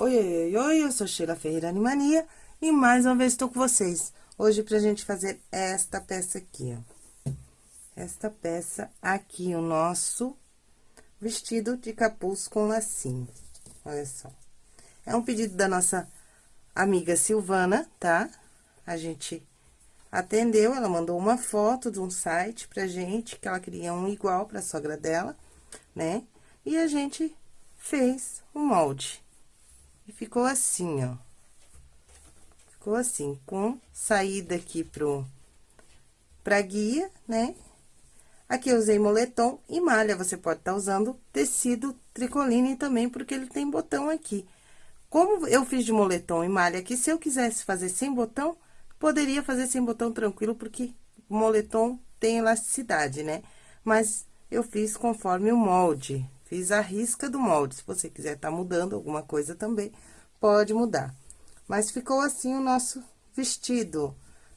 Oi, oi, oi, eu sou Sheila Ferreira Animania e mais uma vez estou com vocês. Hoje pra gente fazer esta peça aqui, ó. Esta peça aqui, o nosso vestido de capuz com lacinho. Olha só. É um pedido da nossa amiga Silvana, tá? A gente atendeu, ela mandou uma foto de um site pra gente, que ela queria um igual pra sogra dela, né? E a gente fez o molde. E ficou assim, ó. Ficou assim, com saída aqui pro, pra guia, né? Aqui eu usei moletom e malha, você pode estar tá usando tecido tricoline também, porque ele tem botão aqui. Como eu fiz de moletom e malha aqui, se eu quisesse fazer sem botão, poderia fazer sem botão tranquilo, porque moletom tem elasticidade, né? Mas eu fiz conforme o molde, Fiz a risca do molde. Se você quiser tá mudando alguma coisa também, pode mudar. Mas ficou assim o nosso vestido.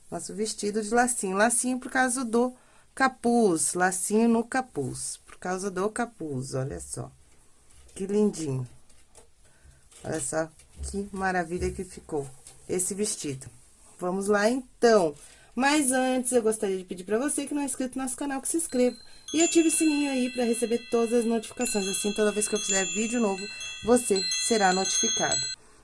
Nosso vestido de lacinho. Lacinho por causa do capuz. Lacinho no capuz. Por causa do capuz, olha só. Que lindinho. Olha só que maravilha que ficou esse vestido. Vamos lá, então. Mas antes, eu gostaria de pedir para você que não é inscrito no nosso canal, que se inscreva. E ative o sininho aí para receber todas as notificações. Assim, toda vez que eu fizer vídeo novo, você será notificado.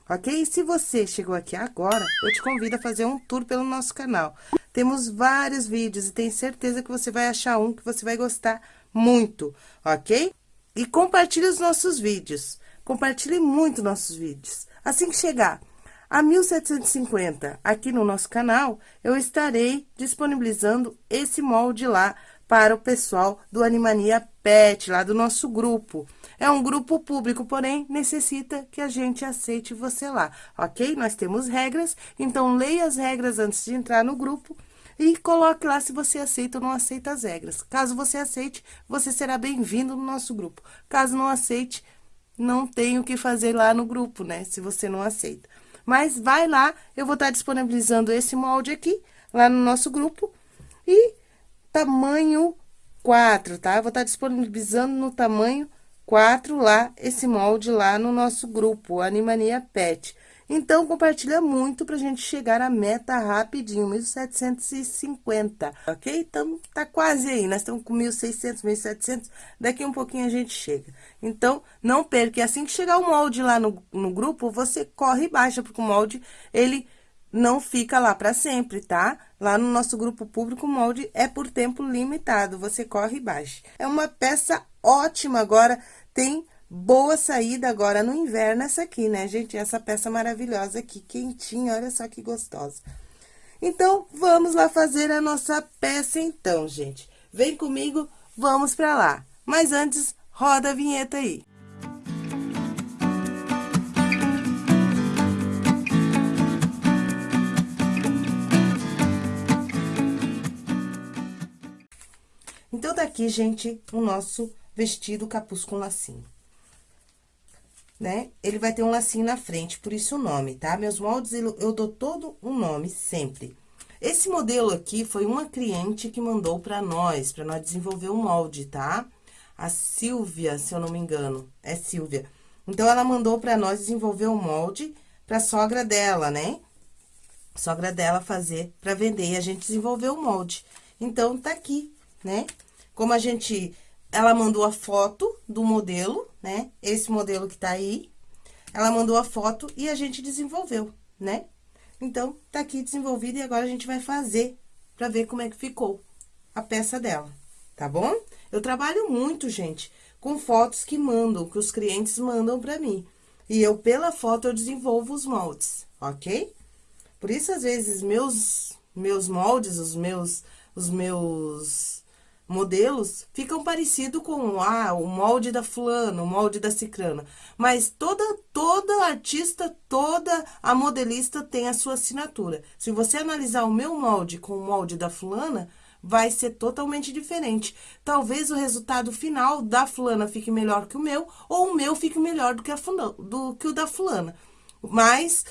Ok? E se você chegou aqui agora, eu te convido a fazer um tour pelo nosso canal. Temos vários vídeos e tenho certeza que você vai achar um que você vai gostar muito, ok? E compartilhe os nossos vídeos. Compartilhe muito nossos vídeos. Assim que chegar a 1750 aqui no nosso canal, eu estarei disponibilizando esse molde lá para o pessoal do Animania Pet, lá do nosso grupo. É um grupo público, porém, necessita que a gente aceite você lá, ok? Nós temos regras, então leia as regras antes de entrar no grupo e coloque lá se você aceita ou não aceita as regras. Caso você aceite, você será bem-vindo no nosso grupo. Caso não aceite, não tem o que fazer lá no grupo, né? Se você não aceita. Mas vai lá, eu vou estar disponibilizando esse molde aqui, lá no nosso grupo. E tamanho 4, tá? Eu vou estar disponibilizando no tamanho 4 lá, esse molde lá no nosso grupo, Animania Pet. Então, compartilha muito pra gente chegar à meta rapidinho, 1.750, ok? Então, tá quase aí, nós estamos com 1.600, 1.700, daqui um pouquinho a gente chega. Então, não perca, assim que chegar o molde lá no, no grupo, você corre e baixa, porque o molde, ele não fica lá para sempre, tá? Lá no nosso grupo público, o molde é por tempo limitado, você corre e baixa. É uma peça ótima agora, tem Boa saída agora no inverno essa aqui, né, gente? Essa peça maravilhosa aqui, quentinha, olha só que gostosa. Então, vamos lá fazer a nossa peça então, gente. Vem comigo, vamos pra lá. Mas antes, roda a vinheta aí. Então, tá aqui, gente, o nosso vestido capuz com lacinho né? Ele vai ter um lacinho na frente, por isso o nome, tá? Meus moldes, eu dou todo um nome, sempre. Esse modelo aqui foi uma cliente que mandou pra nós, pra nós desenvolver o um molde, tá? A Silvia, se eu não me engano, é Silvia. Então, ela mandou pra nós desenvolver o um molde pra sogra dela, né? Sogra dela fazer pra vender, e a gente desenvolveu o molde. Então, tá aqui, né? Como a gente ela mandou a foto do modelo, né? Esse modelo que tá aí. Ela mandou a foto e a gente desenvolveu, né? Então, tá aqui desenvolvido e agora a gente vai fazer pra ver como é que ficou a peça dela, tá bom? Eu trabalho muito, gente, com fotos que mandam, que os clientes mandam pra mim. E eu, pela foto, eu desenvolvo os moldes, ok? Por isso, às vezes, meus, meus moldes, os meus, os meus modelos ficam parecidos com ah, o molde da fulana, o molde da cicrana. Mas toda, toda artista, toda a modelista tem a sua assinatura. Se você analisar o meu molde com o molde da fulana, vai ser totalmente diferente. Talvez o resultado final da fulana fique melhor que o meu, ou o meu fique melhor do que, fulana, do que o da fulana. Mas,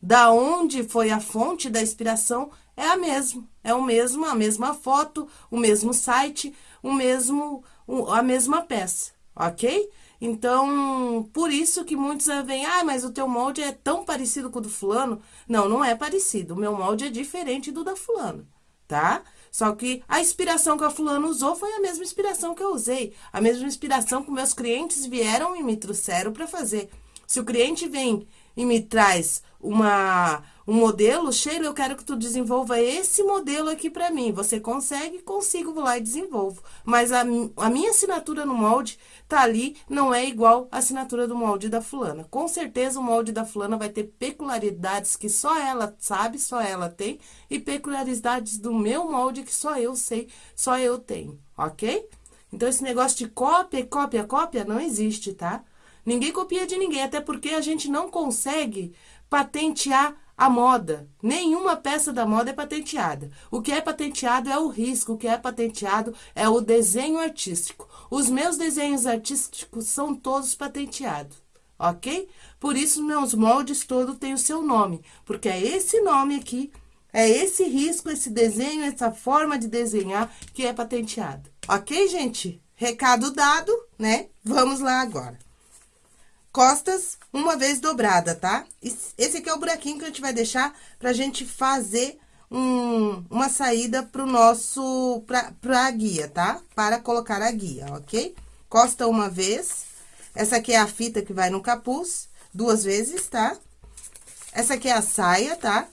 da onde foi a fonte da inspiração é a mesma, é o mesmo, a mesma foto, o mesmo site, o mesmo, a mesma peça, ok? Então, por isso que muitos vêm, ah, mas o teu molde é tão parecido com o do fulano. Não, não é parecido. O meu molde é diferente do da fulano, tá? Só que a inspiração que a fulano usou foi a mesma inspiração que eu usei. A mesma inspiração que meus clientes vieram e me trouxeram para fazer. Se o cliente vem e me traz uma, um modelo, Sheila, eu quero que tu desenvolva esse modelo aqui para mim. Você consegue? Consigo, vou lá e desenvolvo. Mas a, a minha assinatura no molde tá ali, não é igual a assinatura do molde da fulana. Com certeza o molde da fulana vai ter peculiaridades que só ela sabe, só ela tem, e peculiaridades do meu molde que só eu sei, só eu tenho, ok? Então, esse negócio de cópia, cópia, cópia, não existe, tá? Ninguém copia de ninguém, até porque a gente não consegue patentear a moda. Nenhuma peça da moda é patenteada. O que é patenteado é o risco, o que é patenteado é o desenho artístico. Os meus desenhos artísticos são todos patenteados, ok? Por isso, meus moldes todos têm o seu nome, porque é esse nome aqui, é esse risco, esse desenho, essa forma de desenhar que é patenteado. Ok, gente? Recado dado, né? Vamos lá agora costas uma vez dobrada, tá? Esse aqui é o buraquinho que a gente vai deixar pra gente fazer um, uma saída pro nosso, pra, pra guia, tá? Para colocar a guia, ok? Costa uma vez. Essa aqui é a fita que vai no capuz, duas vezes, tá? Essa aqui é a saia, tá?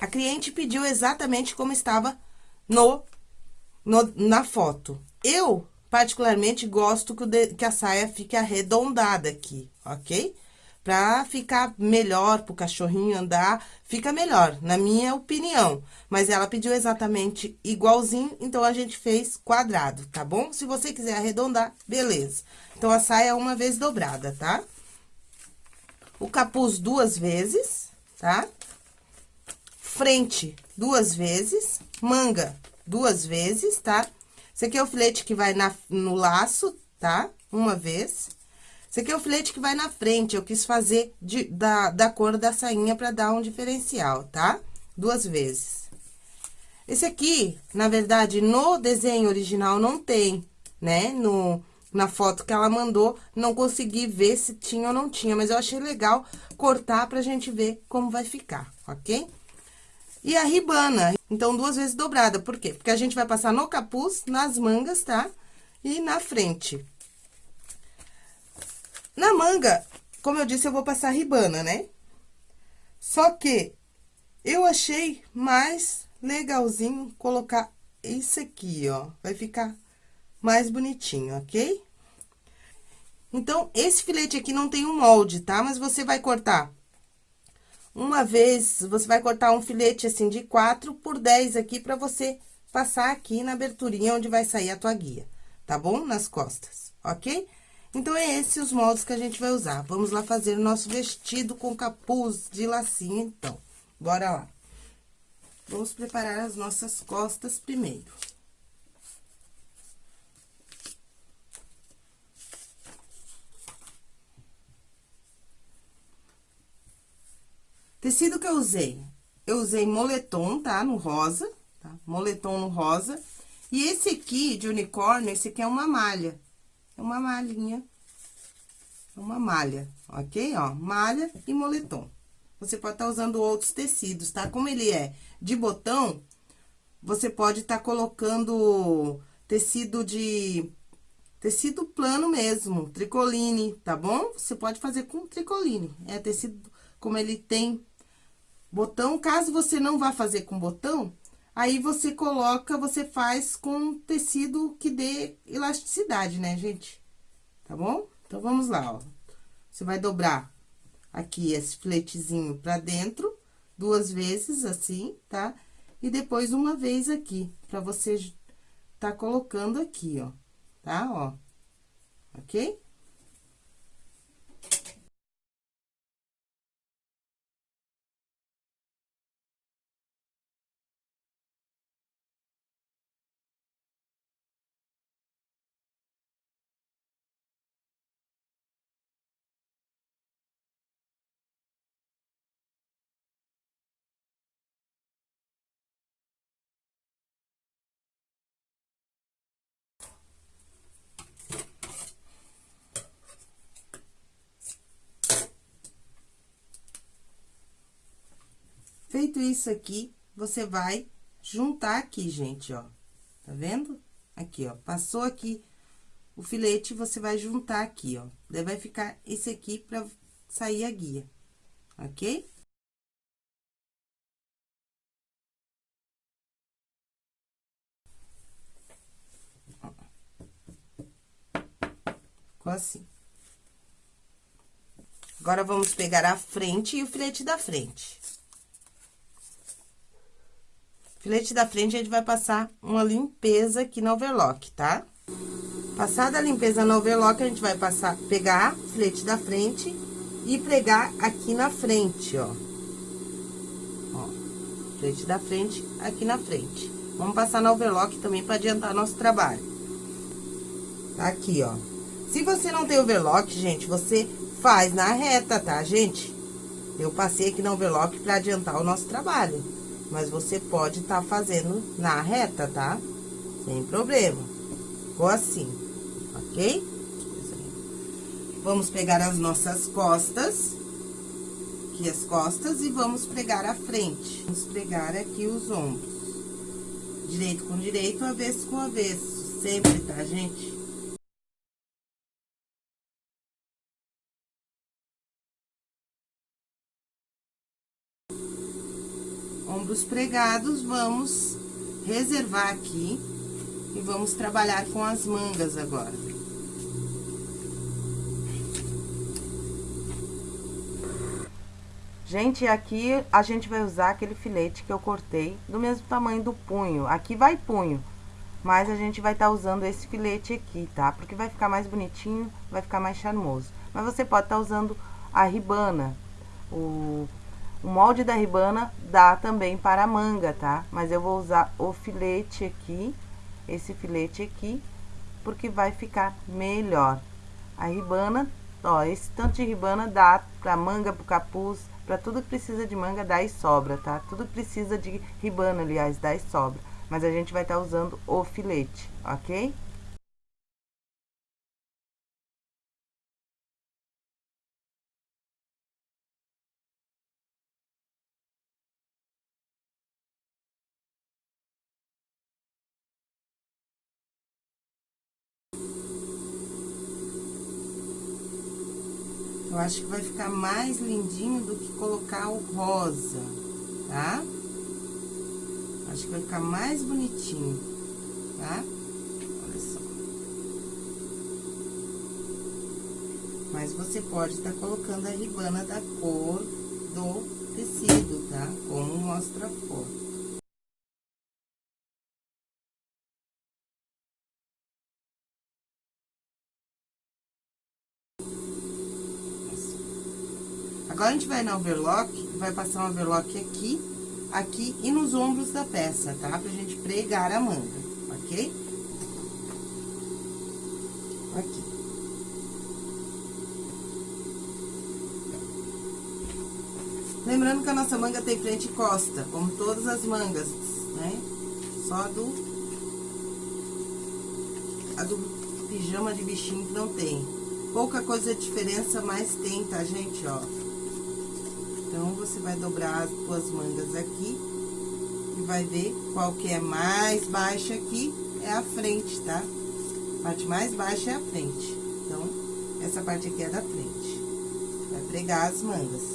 A cliente pediu exatamente como estava no, no na foto. Eu particularmente gosto que, de, que a saia fique arredondada aqui, ok? Pra ficar melhor, pro cachorrinho andar, fica melhor, na minha opinião. Mas ela pediu exatamente igualzinho, então a gente fez quadrado, tá bom? Se você quiser arredondar, beleza. Então, a saia é uma vez dobrada, tá? O capuz duas vezes, tá? Frente duas vezes, manga duas vezes, tá? Esse aqui é o filete que vai na, no laço, tá? Uma vez. Esse aqui é o filete que vai na frente, eu quis fazer de, da, da cor da sainha pra dar um diferencial, tá? Duas vezes. Esse aqui, na verdade, no desenho original não tem, né? No, na foto que ela mandou, não consegui ver se tinha ou não tinha, mas eu achei legal cortar pra gente ver como vai ficar, ok? E a ribana, então, duas vezes dobrada. Por quê? Porque a gente vai passar no capuz, nas mangas, tá? E na frente. Na manga, como eu disse, eu vou passar ribana, né? Só que eu achei mais legalzinho colocar isso aqui, ó. Vai ficar mais bonitinho, ok? Então, esse filete aqui não tem um molde, tá? Mas você vai cortar uma vez, você vai cortar um filete assim de 4 por 10 aqui pra você passar aqui na aberturinha onde vai sair a tua guia, tá bom? Nas costas, ok? Então, é esses os moldes que a gente vai usar. Vamos lá fazer o nosso vestido com capuz de lacinho, então. Bora lá. Vamos preparar as nossas costas primeiro. Tecido que eu usei? Eu usei moletom, tá? No rosa, tá? Moletom no rosa. E esse aqui, de unicórnio, esse aqui é uma malha. É uma malhinha. É uma malha, ok? Ó, malha e moletom. Você pode estar tá usando outros tecidos, tá? Como ele é de botão, você pode estar tá colocando tecido de... Tecido plano mesmo, tricoline, tá bom? Você pode fazer com tricoline. É tecido, como ele tem botão. Caso você não vá fazer com botão, aí você coloca, você faz com tecido que dê elasticidade, né, gente? Tá bom? Então, vamos lá, ó. Você vai dobrar aqui esse filetezinho pra dentro, duas vezes, assim, tá? E depois uma vez aqui, pra você tá colocando aqui, ó, tá? Ó, ok? Feito isso aqui, você vai juntar aqui, gente, ó. Tá vendo? Aqui, ó. Passou aqui o filete, você vai juntar aqui, ó. Daí, vai ficar esse aqui pra sair a guia, ok? Ficou assim. Agora, vamos pegar a frente e o filete da frente. Filete da frente, a gente vai passar uma limpeza aqui no overlock, tá? Passada a limpeza no overlock, a gente vai passar, pegar filete da frente e pregar aqui na frente, ó. Ó, filete da frente, aqui na frente. Vamos passar no overlock também para adiantar nosso trabalho. Tá aqui, ó. Se você não tem overlock, gente, você faz na reta, tá, gente? Eu passei aqui no overlock pra adiantar o nosso trabalho. Mas você pode estar tá fazendo na reta, tá? Sem problema. Ficou assim, ok? Vamos pegar as nossas costas. Aqui as costas e vamos pregar a frente. Vamos pregar aqui os ombros. Direito com direito, avesso com avesso. Sempre, tá, gente? Ombros pregados, vamos reservar aqui e vamos trabalhar com as mangas agora. Gente, aqui a gente vai usar aquele filete que eu cortei do mesmo tamanho do punho. Aqui vai punho, mas a gente vai estar tá usando esse filete aqui, tá? Porque vai ficar mais bonitinho, vai ficar mais charmoso. Mas você pode estar tá usando a ribana, o o molde da ribana dá também para a manga, tá? Mas eu vou usar o filete aqui, esse filete aqui, porque vai ficar melhor. A ribana, ó, esse tanto de ribana dá para manga, para capuz, para tudo que precisa de manga dá e sobra, tá? Tudo precisa de ribana, aliás, dá e sobra. Mas a gente vai estar tá usando o filete, ok? Acho que vai ficar mais lindinho do que colocar o rosa, tá? Acho que vai ficar mais bonitinho, tá? Olha só. Mas você pode estar tá colocando a ribana da cor do tecido, tá? Como mostra a foto. Gente vai na overlock, vai passar um overlock aqui, aqui e nos ombros da peça, tá? Pra gente pregar a manga, ok? Aqui. Lembrando que a nossa manga tem frente e costa, como todas as mangas, né? Só do... A do pijama de bichinho que não tem. Pouca coisa de diferença, mas tem, tá, gente? Ó. Então, você vai dobrar as duas mangas aqui e vai ver qual que é mais baixa aqui, é a frente, tá? A parte mais baixa é a frente. Então, essa parte aqui é da frente. Vai pregar as mangas.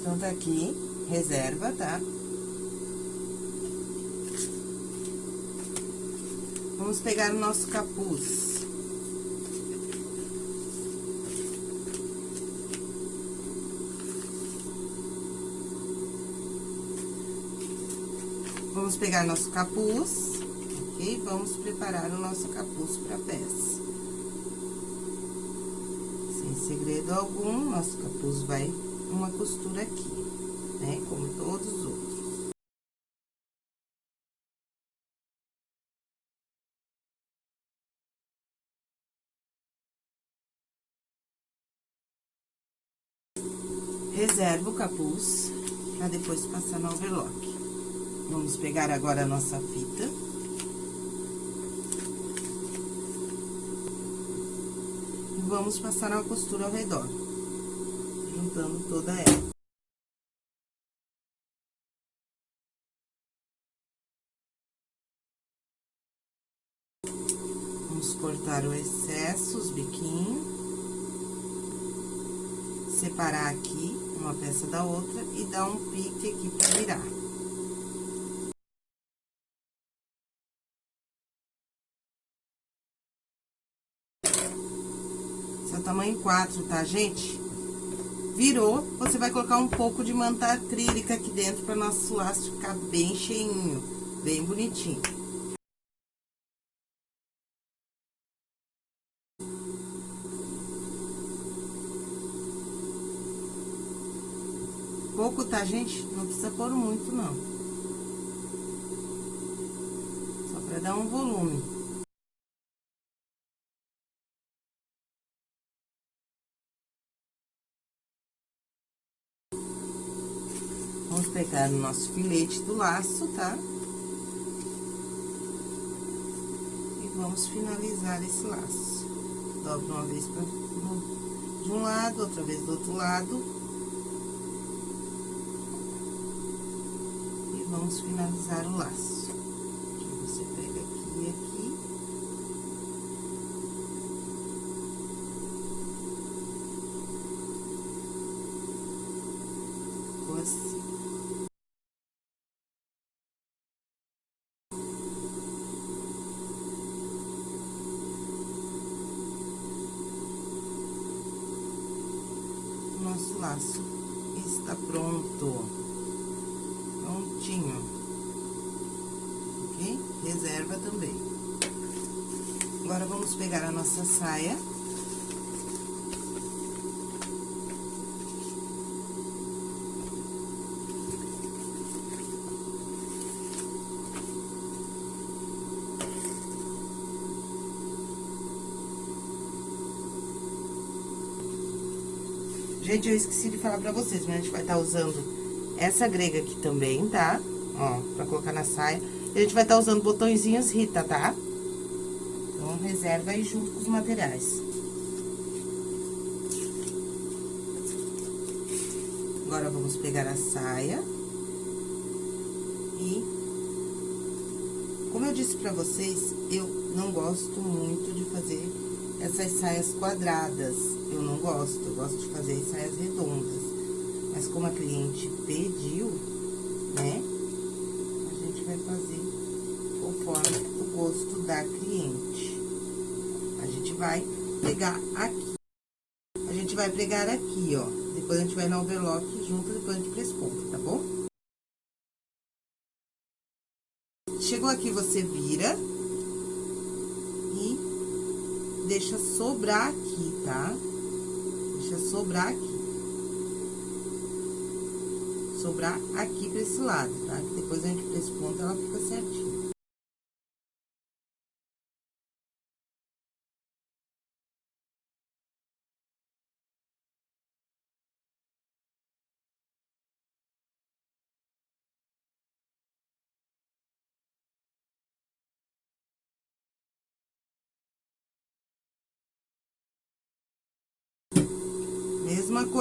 Então, tá aqui, reserva, tá? Vamos pegar o nosso capuz. Vamos pegar nosso capuz, ok? Vamos preparar o nosso capuz para peça. Segredo algum, nosso capuz vai uma costura aqui, né? Como todos os outros. Reserva o capuz para depois passar no overlock. Vamos pegar agora a nossa fita. E vamos passar uma costura ao redor, juntando toda ela. Vamos cortar o excesso, os biquinhos. Separar aqui uma peça da outra e dar um pique aqui pra virar. Tamanho 4, tá, gente? Virou, você vai colocar um pouco de manta acrílica aqui dentro para nosso laço ficar bem cheinho, bem bonitinho. Pouco, tá, gente? Não precisa pôr muito, não. Só para dar um volume. Pegar o nosso filete do laço, tá? E vamos finalizar esse laço. Dobra uma vez pra, de um lado, outra vez do outro lado. E vamos finalizar o laço. Você pega aqui e aqui. Ficou assim. Nosso laço está pronto. Prontinho. Ok? Reserva também. Agora, vamos pegar a nossa saia. Gente, eu esqueci de falar pra vocês, mas a gente vai estar tá usando essa grega aqui também, tá? Ó, pra colocar na saia. E a gente vai estar tá usando botõezinhos Rita, tá? Então, reserva aí junto com os materiais. Agora, vamos pegar a saia. E... Como eu disse pra vocês, eu não gosto muito de fazer essas saias quadradas eu não gosto, eu gosto de fazer saias redondas. Mas como a cliente pediu, né? A gente vai fazer conforme o gosto da cliente. A gente vai pegar aqui. A gente vai pregar aqui, ó. Depois a gente vai no overlock junto, depois a gente press ponta, tá bom? Chegou aqui, você vira e deixa sobrar aqui, tá? Deixa sobrar aqui. Sobrar aqui pra esse lado, tá? Depois a gente pra esse ponto, ela fica certinho.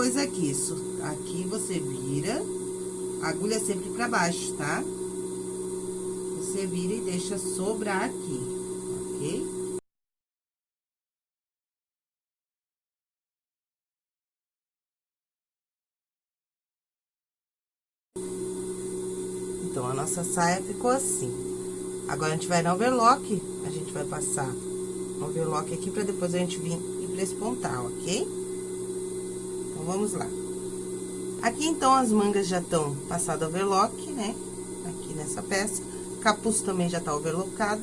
Coisa aqui, isso, aqui você vira, agulha sempre pra baixo, tá? Você vira e deixa sobrar aqui, ok? Então, a nossa saia ficou assim. Agora, a gente vai no overlock, a gente vai passar um overlock aqui pra depois a gente vir e prespontar, ok? Então, vamos lá. Aqui, então, as mangas já estão passado overlock, né? Aqui nessa peça. Capuz também já tá overlockado.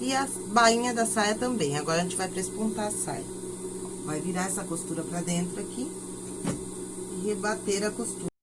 E a bainha da saia também. Agora, a gente vai prespontar a saia. Vai virar essa costura pra dentro aqui. E rebater a costura.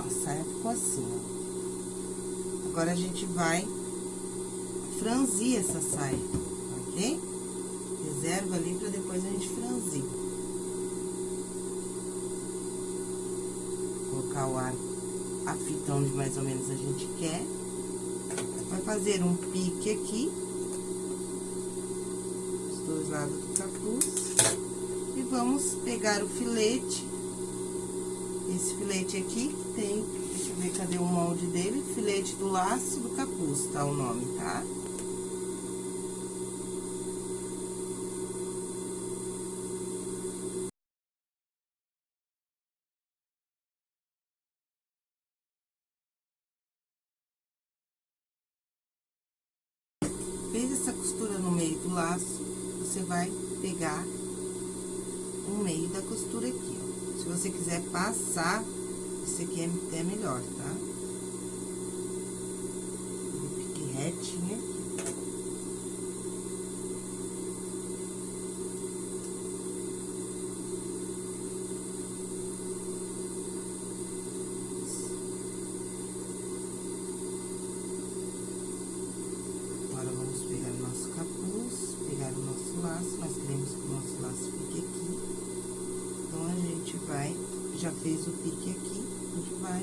Ó, saia ficou assim, ó. Agora, a gente vai franzir essa saia, ok? Reserva ali pra depois a gente franzir. Colocar o ar, a fita onde mais ou menos a gente quer. Vai fazer um pique aqui. Os dois lados do capuz. E vamos pegar o filete esse filete aqui, tem, deixa eu ver cadê o molde dele, filete do laço do capuz, tá o nome, tá? Fez essa costura no meio do laço, você vai pegar o meio da costura aqui, você quiser passar, isso aqui é até melhor, tá? Fique retinho aqui. Agora, vamos pegar o nosso capuz, pegar o nosso laço, nós queremos que o nosso laço fique aqui. Então, a gente vai, já fez o pique aqui, a gente vai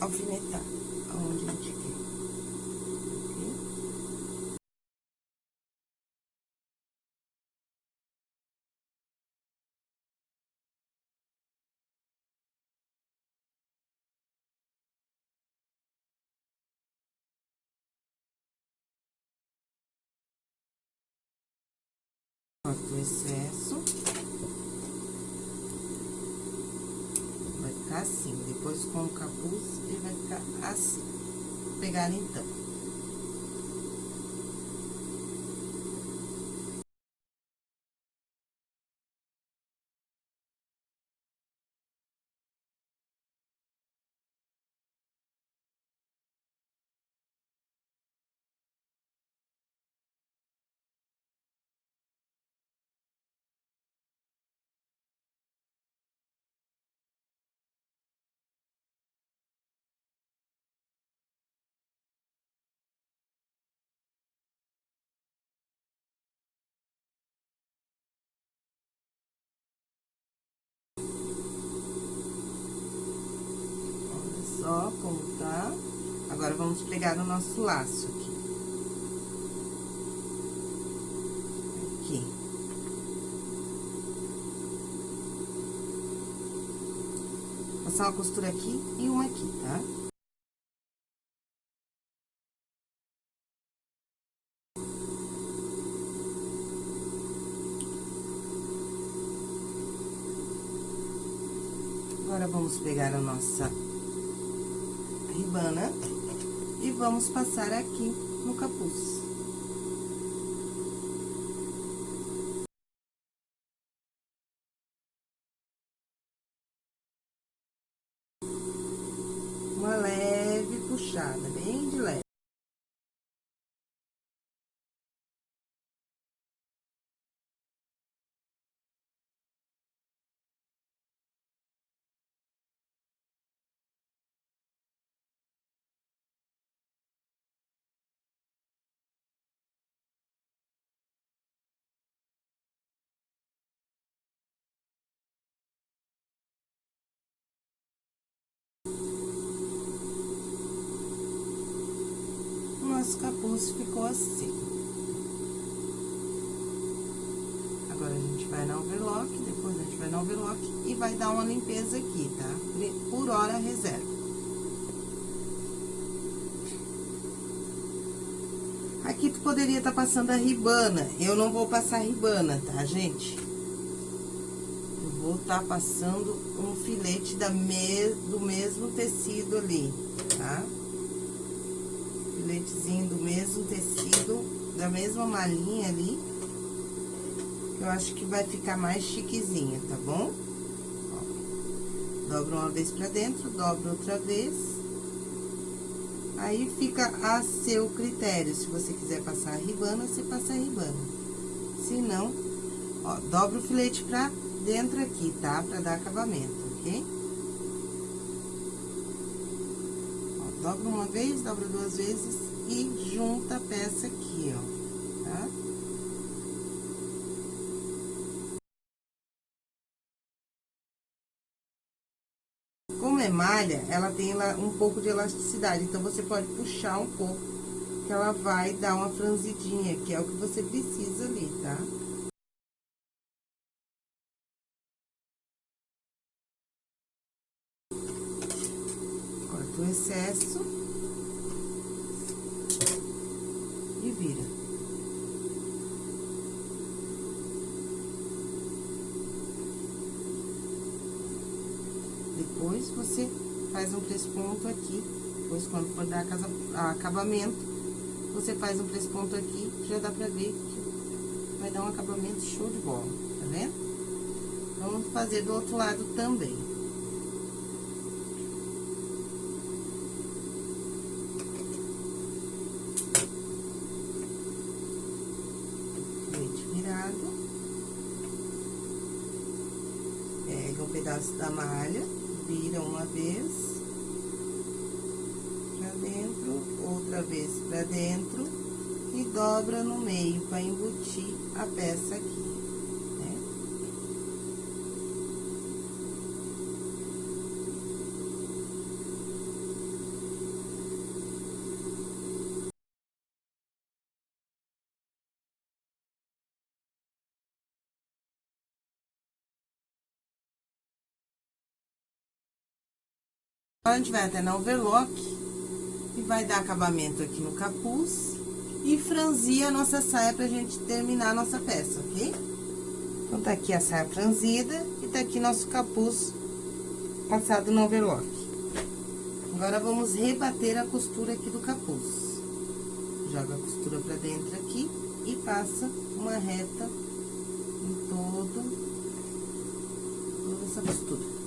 alfinetar aonde a gente quer. Ok? Corta o excesso. Vai ficar assim, depois com o capuz, ele vai ficar assim. Vou pegar então. Só como tá. Agora, vamos pegar o nosso laço aqui. Aqui. Passar uma costura aqui e uma aqui, tá? Agora, vamos pegar a nossa ribana e vamos passar aqui no capuz. Nosso capuz ficou assim. Agora, a gente vai na overlock, depois a gente vai na overlock e vai dar uma limpeza aqui, tá? Por hora, reserva. Aqui tu poderia estar tá passando a ribana, eu não vou passar ribana, tá, gente? Vou estar tá passando um filete da me... do mesmo tecido ali, tá? Filetezinho do mesmo tecido, da mesma malinha ali. Eu acho que vai ficar mais chiquezinha, tá bom? Ó, dobra uma vez pra dentro, dobra outra vez. Aí fica a seu critério, se você quiser passar ribana, você passa ribana. Se não, ó, dobra o filete pra dentro aqui, tá? Pra dar acabamento, ok? Ó, dobra uma vez, dobra duas vezes e junta a peça aqui, ó, tá? é malha, ela tem um pouco de elasticidade, então você pode puxar um pouco, que ela vai dar uma franzidinha, que é o que você precisa ali, tá? Excesso e vira. Depois, você faz um ponto aqui. Depois, quando for dar casa, acabamento, você faz um ponto aqui, já dá pra ver que vai dar um acabamento show de bola, tá vendo? Vamos fazer do outro lado também. Leite virado. Pega um pedaço da malha vira uma vez pra dentro, outra vez pra dentro e dobra no meio para embutir a peça aqui. Agora, a gente vai até na overlock e vai dar acabamento aqui no capuz e franzir a nossa saia pra gente terminar a nossa peça, ok? Então, tá aqui a saia franzida e tá aqui nosso capuz passado no overlock. Agora, vamos rebater a costura aqui do capuz. Joga a costura pra dentro aqui e passa uma reta em todo, toda essa costura.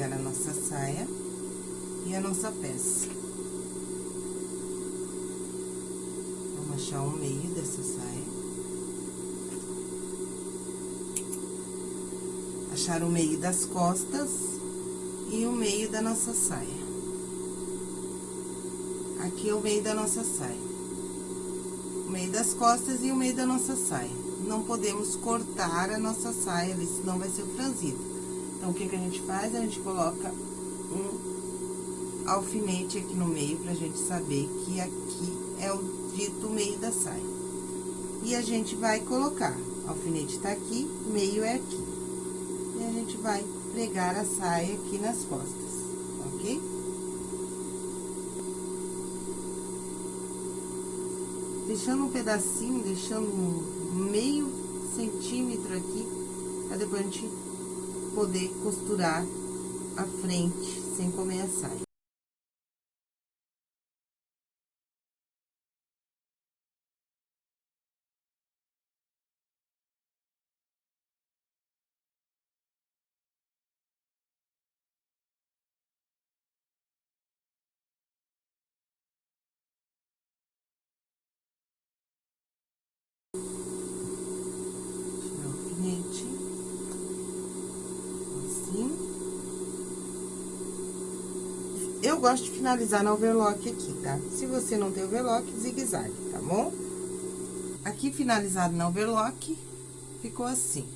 Pegar a nossa saia e a nossa peça. Vamos achar o meio dessa saia. Achar o meio das costas e o meio da nossa saia. Aqui é o meio da nossa saia. O meio das costas e o meio da nossa saia. Não podemos cortar a nossa saia senão vai ser franzido. Então, o que que a gente faz? A gente coloca um alfinete aqui no meio, pra gente saber que aqui é o dito meio da saia. E a gente vai colocar, alfinete tá aqui, meio é aqui. E a gente vai pregar a saia aqui nas costas, ok? Deixando um pedacinho, deixando meio centímetro aqui, pra depois a gente poder costurar a frente sem comer a saia. Alfinete. Gosto de finalizar na overlock aqui, tá? Se você não tem overlock, zigue-zague, tá bom? Aqui, finalizado na overlock, ficou assim.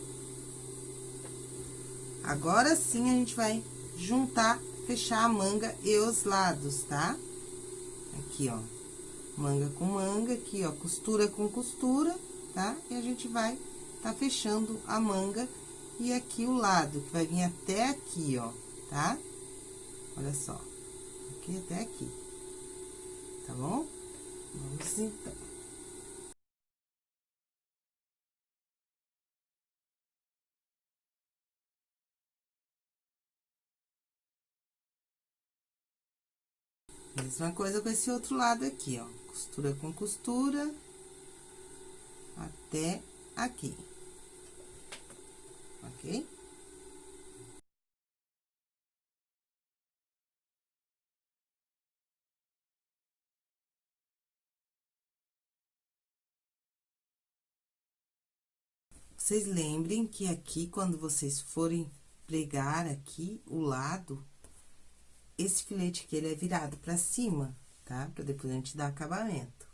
Agora sim, a gente vai juntar, fechar a manga e os lados, tá? Aqui, ó. Manga com manga, aqui, ó, costura com costura, tá? E a gente vai tá fechando a manga e aqui o lado, que vai vir até aqui, ó, tá? Olha só aqui até aqui. Tá bom? Vamos então. Mesma coisa com esse outro lado aqui, ó. Costura com costura até aqui. Ok? Vocês lembrem que aqui, quando vocês forem pregar aqui, o lado, esse filete aqui, ele é virado pra cima, tá? Pra depois a gente dar acabamento.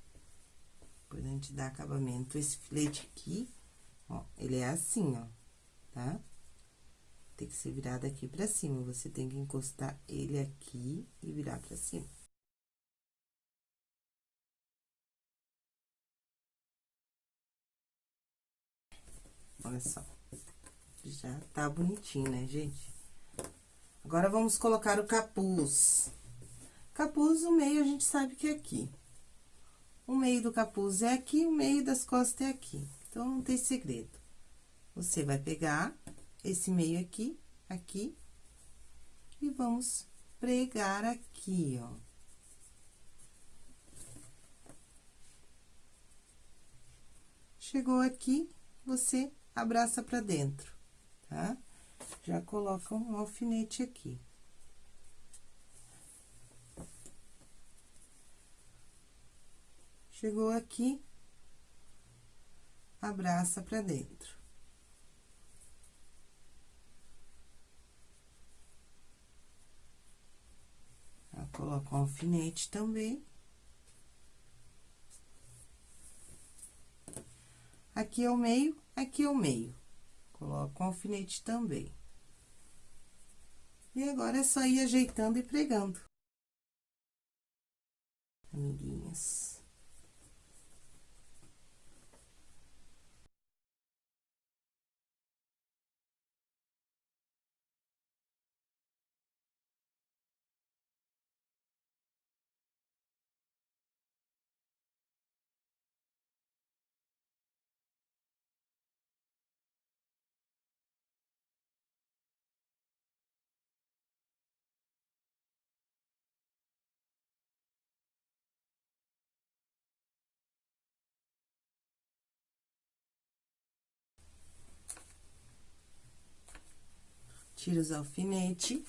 Depois a gente dar acabamento, esse filete aqui, ó, ele é assim, ó, tá? Tem que ser virado aqui pra cima, você tem que encostar ele aqui e virar pra cima. Olha só. Já tá bonitinho, né, gente? Agora, vamos colocar o capuz. Capuz, o meio, a gente sabe que é aqui. O meio do capuz é aqui, o meio das costas é aqui. Então, não tem segredo. Você vai pegar esse meio aqui, aqui, e vamos pregar aqui, ó. Chegou aqui, você abraça pra dentro, tá? Já coloca um alfinete aqui. Chegou aqui, abraça pra dentro. coloca um alfinete também. Aqui é o meio, aqui é o meio. Coloco um alfinete também. E agora é só ir ajeitando e pregando. Amiguinhas. Tira os alfinetes.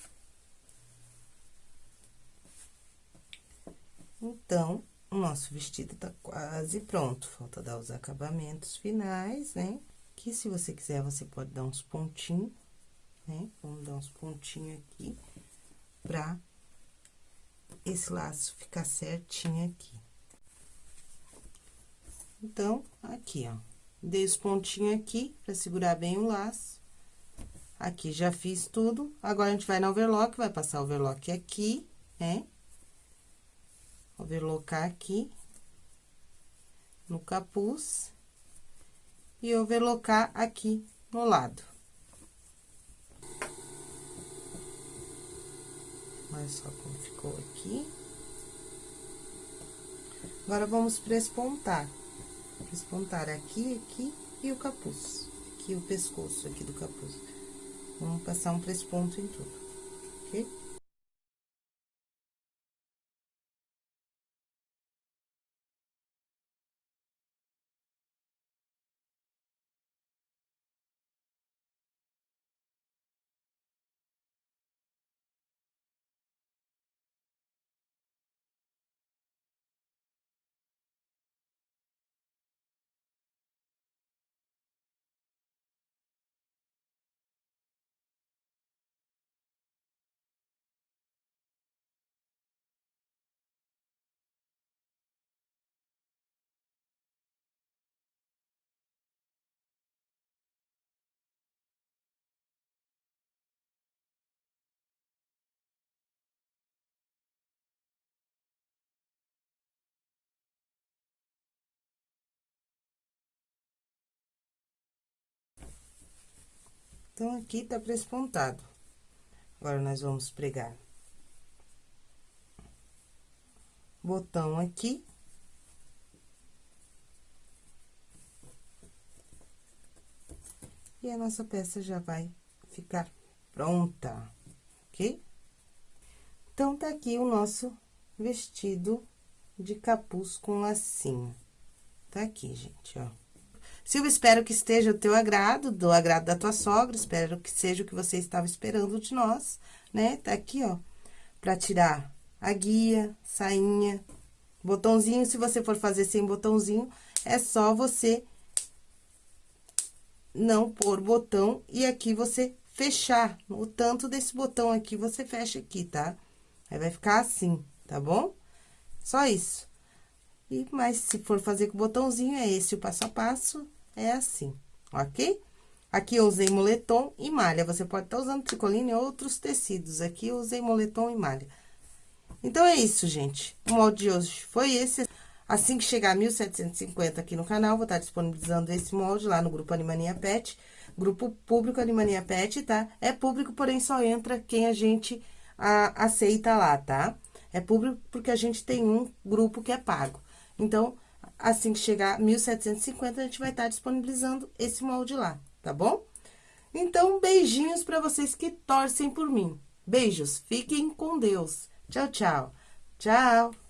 Então, o nosso vestido tá quase pronto. Falta dar os acabamentos finais, né? Que se você quiser, você pode dar uns pontinhos, né? Vamos dar uns pontinhos aqui pra esse laço ficar certinho aqui. Então, aqui, ó. Dei os pontinhos aqui pra segurar bem o laço. Aqui já fiz tudo, agora a gente vai na overlock, vai passar o overlock aqui, né? Overlocar aqui, no capuz, e overlocar aqui no lado. Olha só como ficou aqui. Agora, vamos prespontar. Prespontar aqui, aqui e o capuz. Aqui o pescoço aqui do capuz. Vamos passar um ponto em tudo, ok? Então, aqui tá prespontado. Agora, nós vamos pregar botão aqui. E a nossa peça já vai ficar pronta, ok? Então, tá aqui o nosso vestido de capuz com lacinho. Tá aqui, gente, ó. Silvia, espero que esteja o teu agrado, do agrado da tua sogra, espero que seja o que você estava esperando de nós, né? Tá aqui, ó, pra tirar a guia, sainha, botãozinho. Se você for fazer sem botãozinho, é só você não pôr botão e aqui você fechar. O tanto desse botão aqui, você fecha aqui, tá? Aí, vai ficar assim, tá bom? Só isso. E, mas, se for fazer com botãozinho, é esse o passo a passo, é assim, ok? Aqui eu usei moletom e malha, você pode estar tá usando tricoline e outros tecidos. Aqui eu usei moletom e malha. Então, é isso, gente. O molde de hoje foi esse. Assim que chegar a 1750 aqui no canal, vou estar disponibilizando esse molde lá no grupo Animania Pet. Grupo público Animania Pet, tá? É público, porém só entra quem a gente a, aceita lá, tá? É público porque a gente tem um grupo que é pago. Então, assim que chegar a 1750, a gente vai estar disponibilizando esse molde lá, tá bom? Então, beijinhos para vocês que torcem por mim. Beijos, fiquem com Deus. Tchau, tchau. Tchau.